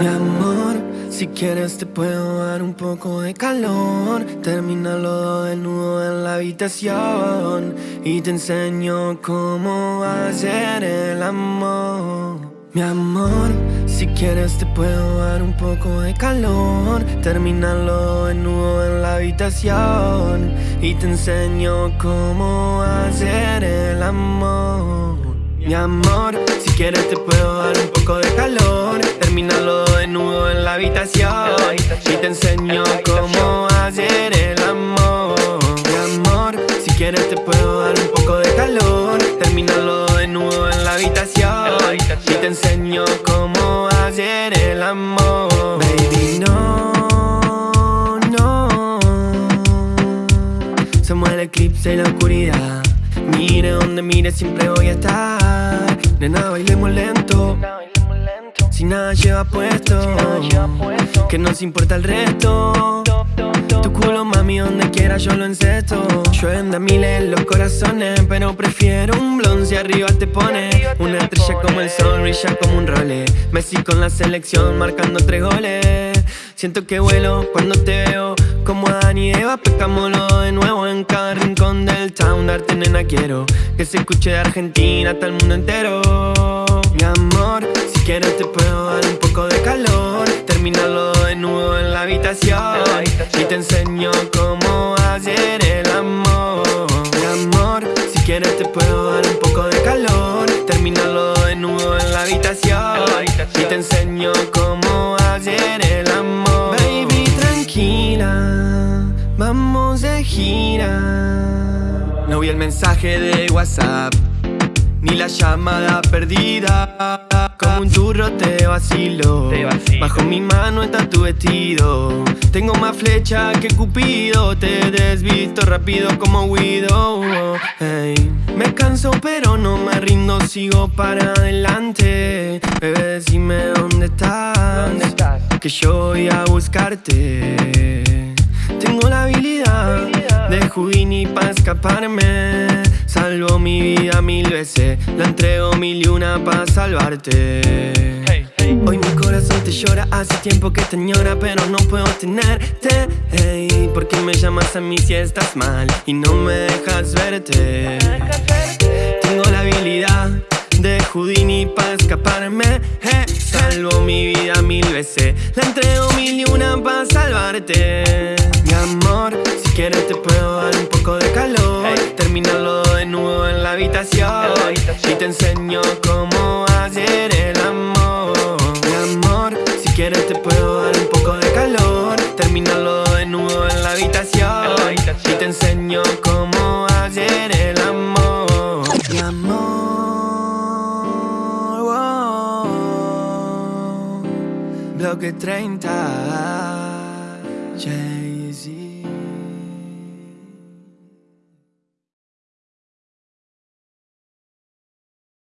Mi amor, si quieres te puedo dar un poco de calor. Termina los desnudo en la habitación Y te enseño cómo hacer el amor. Mi amor, si quieres te puedo dar un poco de calor. Termina los desnudo en la habitación Y te enseño cómo hacer el amor. Mi amor, si quieres te puedo dar un poco de calor. Termínalo te enseño cómo hacer el amor. Mi amor, si quieres te puedo dar un poco de calor. Termínalo desnudo en la habitación. Y te enseño cómo hacer el amor. Baby, no, no. Somos el eclipse y la oscuridad. Mire donde mire siempre voy a estar. Nena, bailemos lento si nada lleva puesto, que nos importa el resto. Tu culo, mami, donde quiera yo lo encesto. Llueven de miles los corazones, pero prefiero un blon si arriba te pone. Una estrella como el sol, brilla como un role. Messi con la selección, marcando tres goles. Siento que vuelo cuando te veo como Adán y Eva de nuevo en cada rincón del town. Darte nena quiero que se escuche de Argentina hasta el mundo entero. Mi amor, si quieres te puedo dar un poco de calor. Terminarlo nudo en la habitación Y te enseño cómo hacer el amor. Mi amor, si quieres te puedo dar un poco de calor. Terminarlo nudo en la habitación Y te enseño cómo vamos de gira. No vi el mensaje de WhatsApp Ni la llamada perdida. Como un churro te vacilo. Bajo mi mano está tu vestido. Tengo más flecha que Cupido. Te desvisto rápido como Guido. Me canso pero no me rindo. Sigo para adelante. Bebé decime dónde estás, ¿Dónde estás? Que yo voy a buscarte Tengo la habilidad de Houdini para escaparme. Salvo mi vida mil veces La entrego mil y una para salvarte. Hoy mi corazón te llora Hace tiempo que te añora Pero no puedo tenerte. Hey, ¿Por qué me llamas a mí si estás mal? Y no me dejas verte Tengo la habilidad de Houdini para escaparme. Salvo mi vida mil veces La entrego mil y una para salvarte amor, si quieres te puedo dar un poco de calor. Terminarlo nudo en la habitación. Y te enseño cómo hacer el amor. Mi amor, si quieres te puedo dar un poco de calor. Terminarlo nudo en la habitación. Y te enseño cómo hacer el amor. Mi amor Bloque 30 Jay-Z